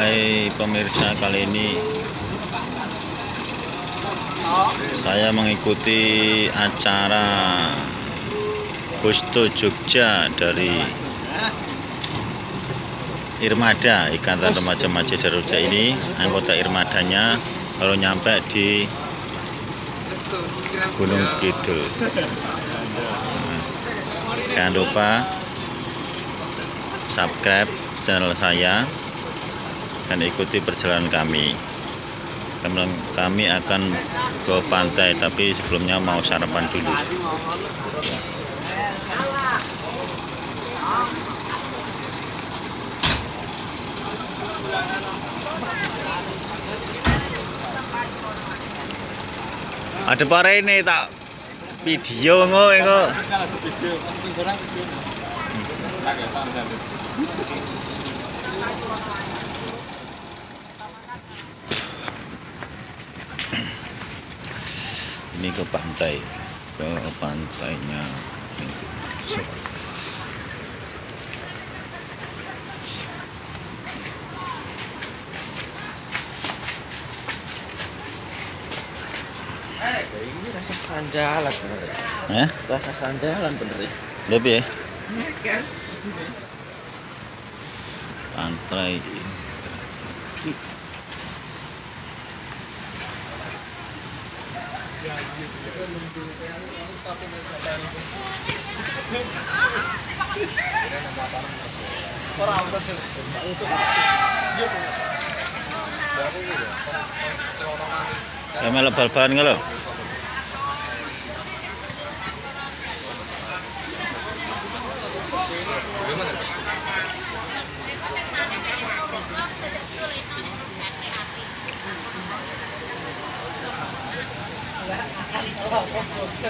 Hai pemirsa kali ini saya mengikuti acara Gusto Jogja dari Irmada Ikatan Remaja Masjid Jogja ini anggota Irmadanya kalau nyampe di Gunung Kidul. Jangan lupa subscribe channel saya dan ikuti perjalanan kami. Kami akan ke pantai tapi sebelumnya mau sarapan dulu. Ada pare ini tak video ngo ngo ini ke pantai ke pantainya ini rasa sandalan bener ya. Hah? Rasa sandalan bener ya. lebih ya pantai ya melok bal-balan lo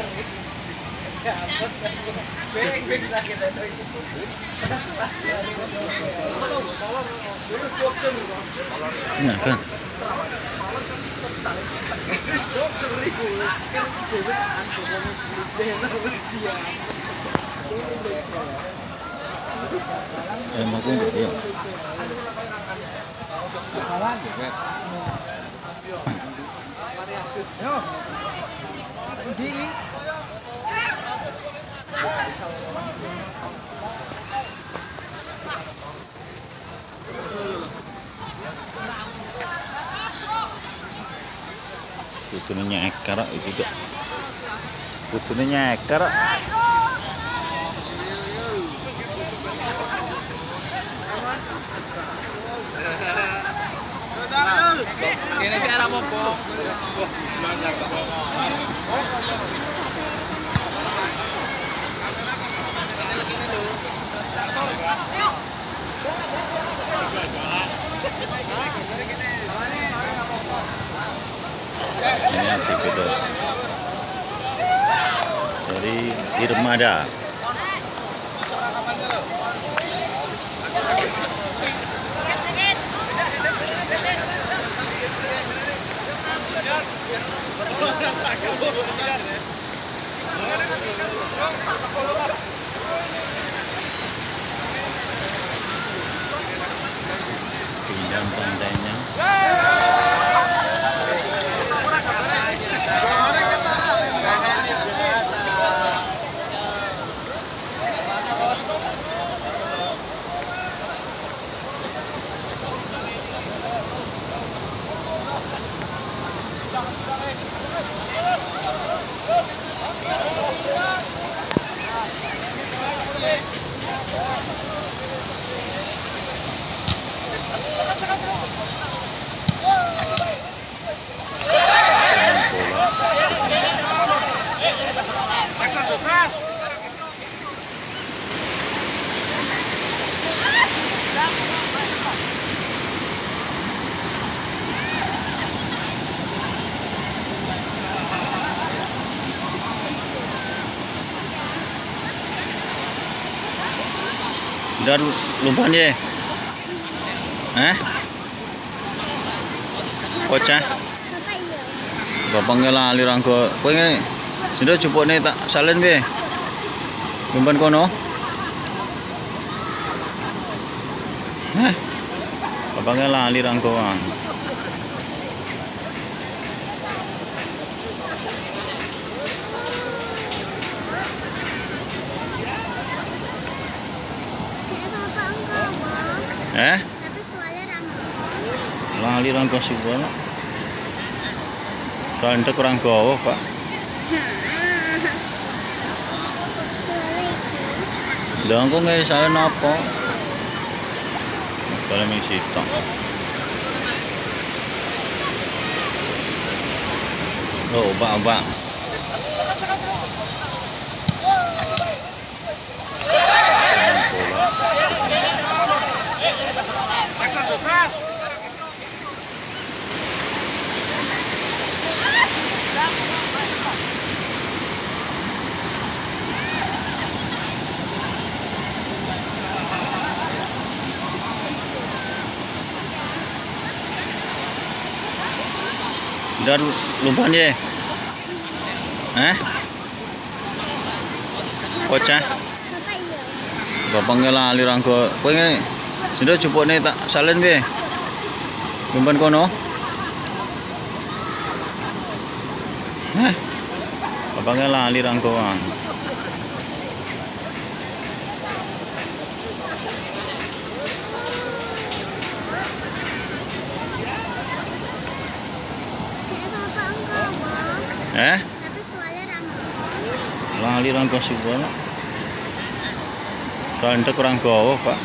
nah kan. Ya Kok iki kok. Kudune nyeker. kok. Ini sih arah dari Irmada. Pinjam pantainya. Dan lumpan ye. Eh? Bocah. Bapak lali rangko. Kowe nge sudah cupone tak salen be. Lumpan kono. Hah? Bapak lali rangkauan. Kayak bapak enggak, Bang. Eh? Tapi soalnya ramah. Lali rangkau sebuah. Soalnya kurang gawa, Pak. Lah engko nggak saya napa? Kalau ming sitok. Oh, Pak, Pak. Dan lumpan ye. Eh? Bocah. Bapak lali rangko. Kowe nge sudah cukup nih tak salin be. Lumpan kono. Eh? Bapak lali rangkoan. Kayak bapak enggak, Bang. Eh? Tapi soalnya ramah. Lali rangko sebuah. Soalnya kurang gawa, Pak.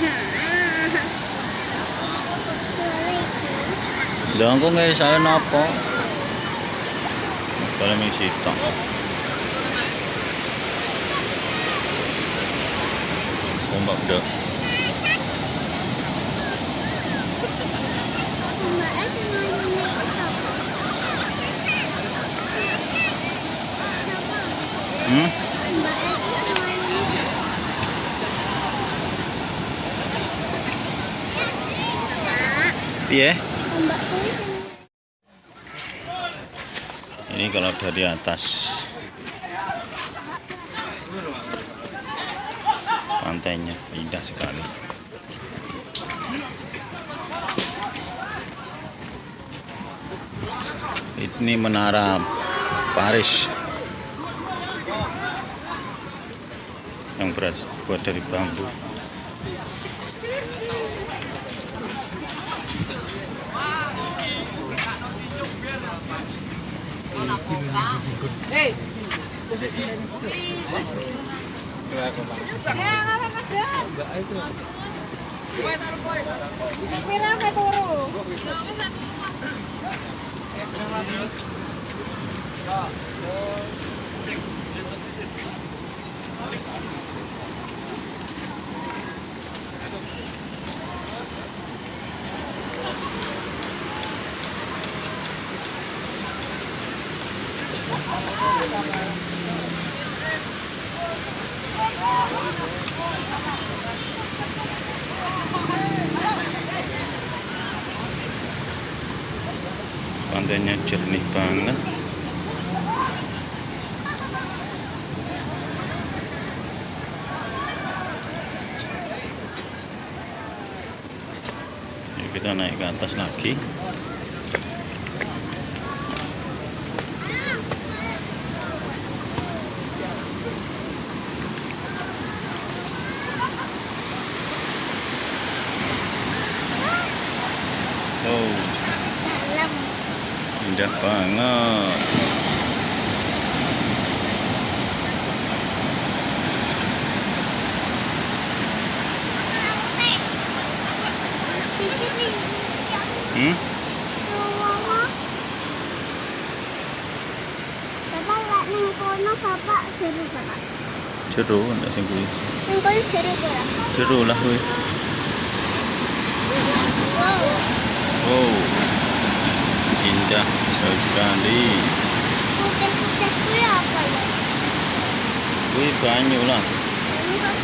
Lah engko nggak saya napa? Kalau ming sitok. Ombak dah. Mbak Hmm? Ini. Ini kalau dari atas. Pantainya indah sekali. Ini menara Paris yang beras buat dari bambu. Turu? Pantainya jernih banget. Kita naik ke atas lagi. bạn ơi Hmm? Ceru nak sengkui. Sengkui ceru pula. Ceru lah hui. Wow. Wow. Indah sekali. Putih-putih kuwi apa ya? Kuwi banyu lah. Ini kok